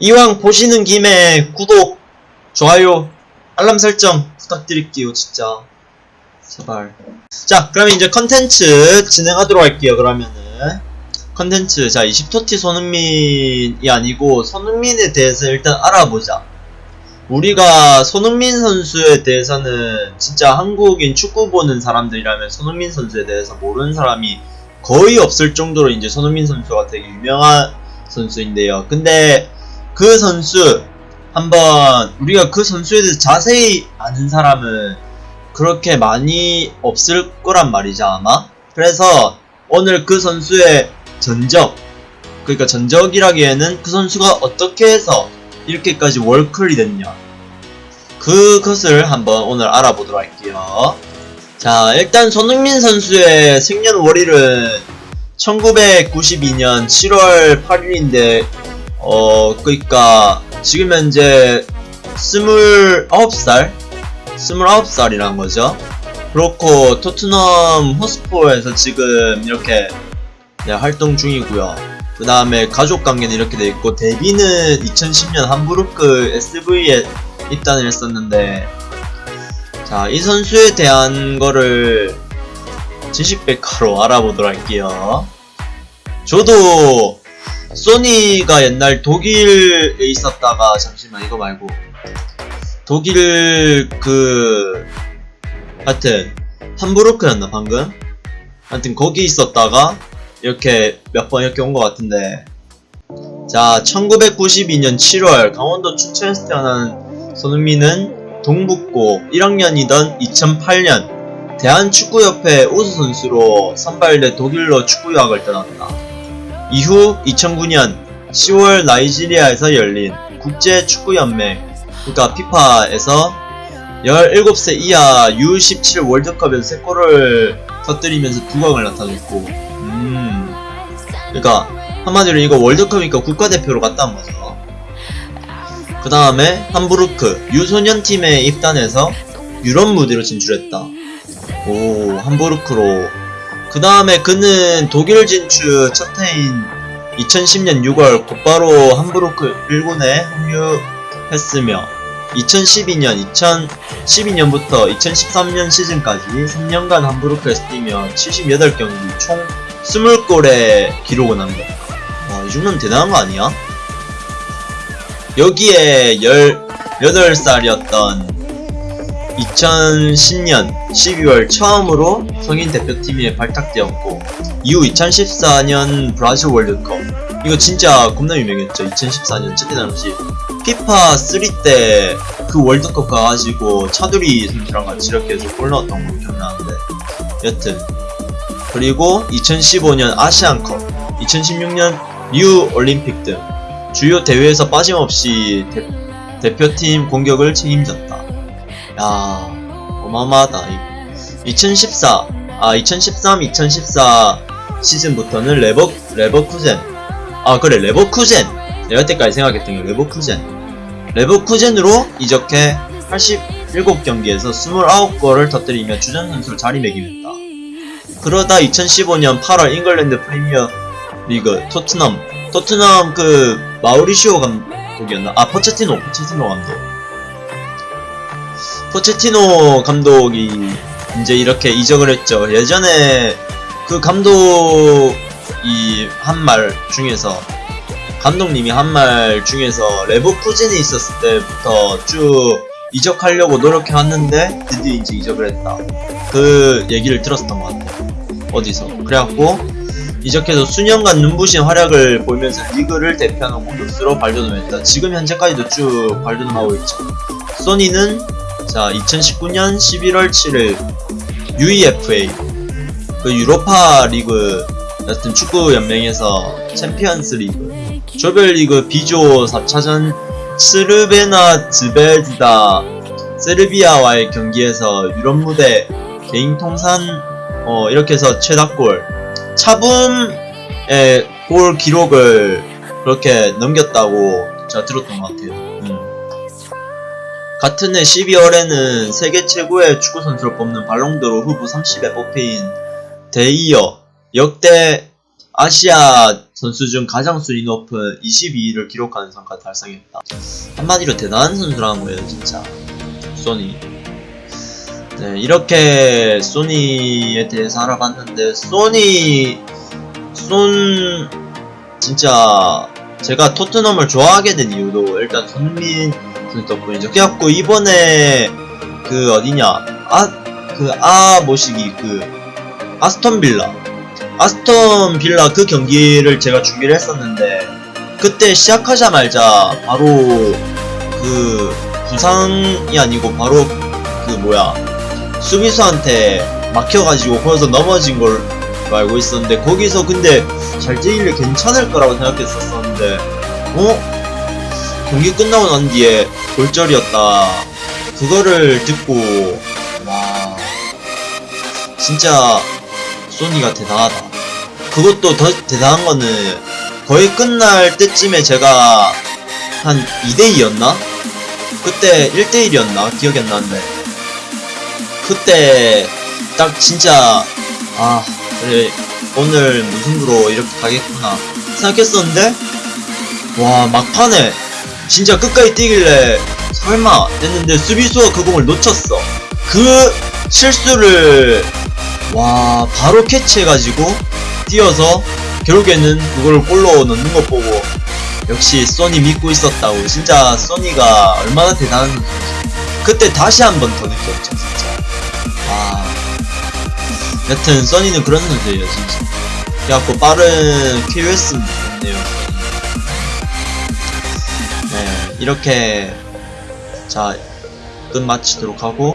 이왕 보시는 김에 구독, 좋아요, 알람 설정 부탁드릴게요, 진짜. 제발. 자, 그러면 이제 컨텐츠 진행하도록 할게요, 그러면은. 컨텐츠, 자, 20토티 손흥민이 아니고, 손흥민에 대해서 일단 알아보자. 우리가 손흥민 선수에 대해서는 진짜 한국인 축구 보는 사람들이라면 손흥민 선수에 대해서 모르는 사람이 거의 없을 정도로 이제 손흥민 선수가 되게 유명한 선수인데요. 근데 그 선수 한번 우리가 그 선수에 대해서 자세히 아는 사람은 그렇게 많이 없을 거란 말이죠 아마. 그래서 오늘 그 선수의 전적 그러니까 전적이라기에는 그 선수가 어떻게 해서 이렇게까지 월클이 됐냐 그것을 한번 오늘 알아보도록 할게요. 자, 일단 손흥민 선수의 생년월일은 1992년 7월 8일인데, 어, 그니까, 지금 현재 29살? 29살이란 거죠. 그렇고, 토트넘 호스포에서 지금 이렇게 네, 활동 중이고요. 그 다음에 가족 관계는 이렇게 돼 있고, 데뷔는 2010년 함부르크 SV에 입단을 했었는데, 자, 이 선수에 대한 거를 지식백과로 알아보도록 할게요. 저도 소니가 옛날 독일에 있었다가 잠시만 이거 말고 독일 그 하여튼 함부르크였나 방금? 하여튼 거기 있었다가 이렇게 몇 번 이렇게 온 것 같은데 자 1992년 7월 강원도 춘천에서 태어난 손흥민은 동북고 1학년이던 2008년 대한축구협회 우수 선수로 선발돼 독일로 축구 유학을 떠났다. 이후 2009년 10월 나이지리아에서 열린 국제축구연맹 그러니까 피파에서 17세 이하 U17 월드컵에서 3골을 터뜨리면서 두강을 나타냈고 음 그러니까 한마디로 이거 월드컵이니까 국가대표로 갔다 온 거죠. 그 다음에 함부르크 유소년 팀에 입단해서 유럽 무대로 진출했다. 오 함부르크로. 그 다음에 그는 독일 진출 첫 해인 2010년 6월 곧바로 함부르크 1군에 합류했으며 2012년 2012년부터 2013년 시즌까지 3년간 함부르크에서 뛰며 78경기 총 20골의 기록을 남겼다. 와, 이 정도면 대단한 거 아니야? 여기에 18살이었던 2010년 12월 처음으로 성인 대표팀에 발탁되었고 이후 2014년 브라질 월드컵. 이거 진짜 겁나 유명했죠. 2014년 저때 당시 피파 3때 그 월드컵 가가지고 차두리 선수랑 같이 이렇게 해서 골 넣었던 거 기억나는데 여튼. 그리고 2015년 아시안컵 2016년 리우 올림픽 등 주요 대회에서 빠짐없이 대, 대표팀 공격을 책임졌다. 야, 어마어마하다. 2014, 아, 2013, 2014 시즌부터는 레버, 레버쿠젠. 아, 그래, 레버쿠젠. 내가 여태까지 생각했던 게 레버쿠젠. 레버쿠젠으로 이적해 87경기에서 29골을 터뜨리며 주전 선수로 자리매김했다. 그러다 2015년 8월 잉글랜드 프리미어 리그 토트넘 토트넘 그 마우리시오 감독이었나? 아 포체티노 포체티노 감독 포체티노 감독이 이제 이렇게 이적을 했죠 예전에 그 감독이 한 말 중에서 감독님이 한 말 중에서 레버쿠젠에 있었을 때부터 쭉 이적하려고 노력해왔는데 드디어 이제 이적을 했다 그 얘기를 들었었던 것 같아요 어디서 그래갖고 이적해서 수년간 눈부신 활약을 보이면서 리그를 대표하는 공격수로 발돋움했다. 지금 현재까지도 쭉 발돋움하고 있죠. 소니는 자 2019년 11월 7일 UEFA 그 유로파 리그 같은 축구 연맹에서 챔피언스 리그 조별리그 B조 4차전 츠르베나 즈베즈다 세르비아와의 경기에서 유럽 무대 개인 통산 어 이렇게 해서 최다골 차붐의 골 기록을 그렇게 넘겼다고 제가 들었던 것 같아요. 음. 같은 해 12월에는 세계 최고의 축구 선수를 뽑는 발롱도르 후보 30에 뽑힌 데이어 역대 아시아 선수 중 가장 순위 높은 22위를 기록하는 성과 달성했다. 한마디로 대단한 선수라는 거예요, 진짜. 소니. 네, 이렇게 소니에 대해서 알아봤는데, 소니, 손, 진짜, 제가 토트넘을 좋아하게 된 이유도 일단 손민 선수 덕분이죠. 그래갖고 이번에, 그, 어디냐, 아, 그, 아, 뭐시기, 그, 아스톤 빌라. 아스톤 빌라 그 경기를 제가 준비를 했었는데, 그때 시작하자마자 바로, 그, 부상이 아니고 바로, 그, 뭐야, 수비수한테 막혀가지고 거기서 넘어진 걸 알고 있었는데 거기서 근데 잘 뛰길래 괜찮을 거라고 생각했었었는데 어? 경기 끝나고 난 뒤에 골절이었다 그거를 듣고 와 진짜 소니가 대단하다 그것도 더 대단한 거는 거의 끝날 때쯤에 제가 한 2대2였나? 그때 1대1이었나? 기억이 안 나는데 그때 딱 진짜 아 그래 오늘 무승부로 이렇게 가겠구나 생각했었는데 와 막판에 진짜 끝까지 뛰길래 설마 했는데 수비수가 그 공을 놓쳤어. 그 실수를 와 바로 캐치해가지고 뛰어서 결국에는 그걸 골로 넣는 것 보고 역시 소니 믿고 있었다고. 진짜 소니가 얼마나 대단한 선수인지. 그때 다시 한 번 더 느꼈죠 진짜. 아. 여튼 써니는 그런 선수예요 진짜. 그래갖고 빠른 KOS 있네요. 네 이렇게 자 끝마치도록 하고